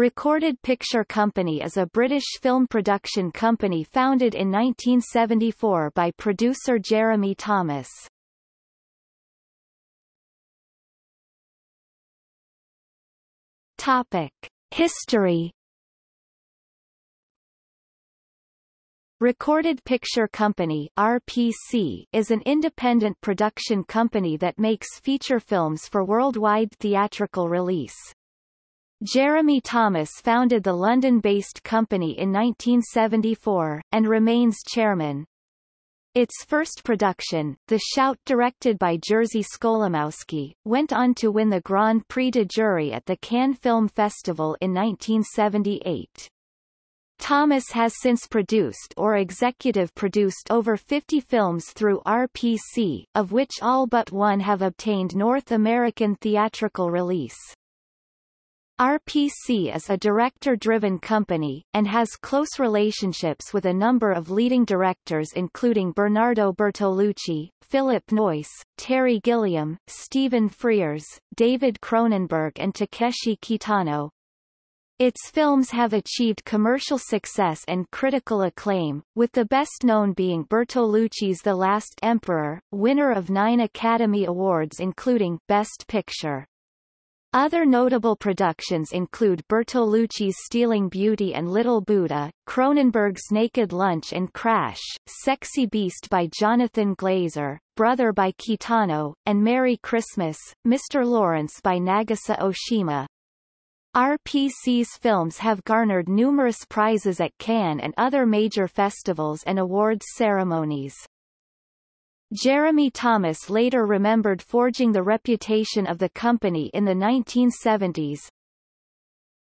Recorded Picture Company is a British film production company founded in 1974 by producer Jeremy Thomas. Topic. History Recorded Picture Company RPC is an independent production company that makes feature films for worldwide theatrical release. Jeremy Thomas founded the London-based company in 1974, and remains chairman. Its first production, The Shout directed by Jerzy Skolimowski, went on to win the Grand Prix de Jury at the Cannes Film Festival in 1978. Thomas has since produced or executive produced over 50 films through RPC, of which all but one have obtained North American theatrical release. RPC is a director-driven company, and has close relationships with a number of leading directors including Bernardo Bertolucci, Philip Noyce, Terry Gilliam, Stephen Frears, David Cronenberg and Takeshi Kitano. Its films have achieved commercial success and critical acclaim, with the best known being Bertolucci's The Last Emperor, winner of nine Academy Awards including Best Picture. Other notable productions include Bertolucci's Stealing Beauty and Little Buddha, Cronenberg's Naked Lunch and Crash, Sexy Beast by Jonathan Glazer, Brother by Kitano, and Merry Christmas, Mr. Lawrence by Nagisa Oshima. RPC's films have garnered numerous prizes at Cannes and other major festivals and awards ceremonies. Jeremy Thomas later remembered forging the reputation of the company in the 1970s.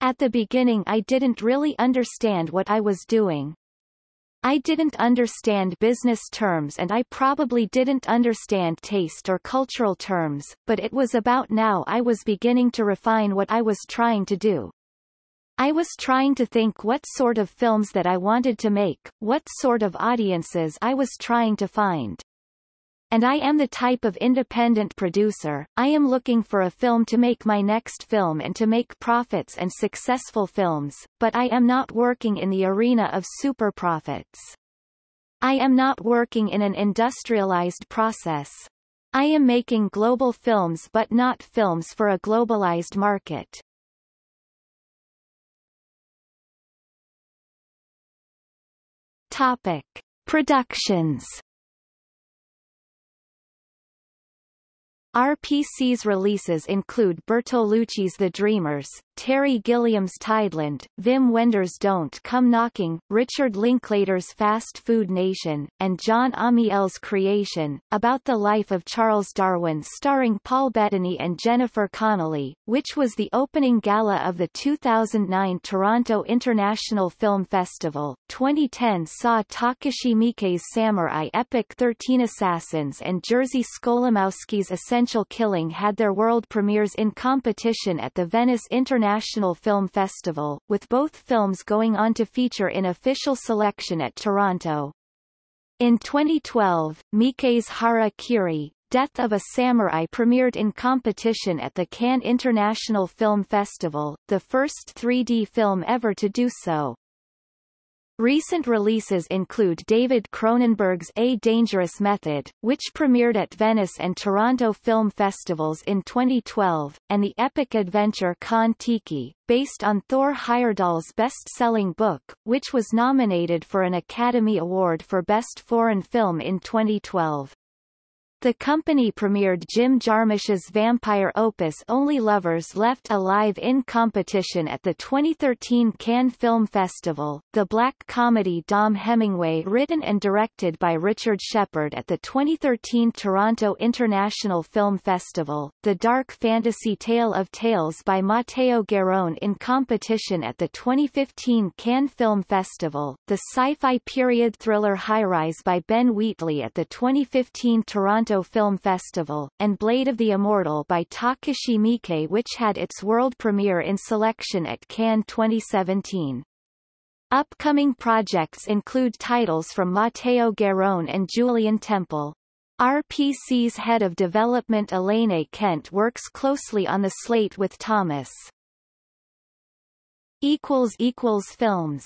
At the beginning I didn't really understand what I was doing. I didn't understand business terms and I probably didn't understand taste or cultural terms, but it was about now I was beginning to refine what I was trying to do. I was trying to think what sort of films that I wanted to make, what sort of audiences I was trying to find and I am the type of independent producer, I am looking for a film to make my next film and to make profits and successful films, but I am not working in the arena of super profits. I am not working in an industrialized process. I am making global films but not films for a globalized market. Topic. Productions RPC's releases include Bertolucci's The Dreamers, Terry Gilliam's Tideland, Wim Wenders' Don't Come Knocking, Richard Linklater's Fast Food Nation, and Jon Amiel's Creation, about the life of Charles Darwin starring Paul Bettany and Jennifer Connelly, which was the opening gala of the 2009 Toronto International Film Festival. 2010 saw Takashi Miike's samurai epic 13 Assassins and Jerzy Skolimowski's Essential Killing had their world premieres in competition at the Venice International International Film Festival, with both films going on to feature in official selection at Toronto. In 2012, Miike's Hara Kiri, Death of a Samurai premiered in competition at the Cannes International Film Festival, the first 3D film ever to do so. Recent releases include David Cronenberg's A Dangerous Method, which premiered at Venice and Toronto Film Festivals in 2012, and the epic adventure Kon-Tiki, based on Thor Heyerdahl's best-selling book, which was nominated for an Academy Award for Best Foreign Film in 2012. The company premiered Jim Jarmusch's vampire opus Only Lovers Left Alive in competition at the 2013 Cannes Film Festival, the black comedy Dom Hemingway written and directed by Richard Shepard at the 2013 Toronto International Film Festival, the dark fantasy Tale of Tales by Matteo Garrone in competition at the 2015 Cannes Film Festival, the sci-fi period thriller High Rise by Ben Wheatley at the 2015 Toronto Toronto Film Festival, and Blade of the Immortal by Takashi Miike which had its world premiere in selection at Cannes 2017. Upcoming projects include titles from Matteo Garrone and Julien Temple. RPC's head of development Elaine Kent works closely on the slate with Thomas. Films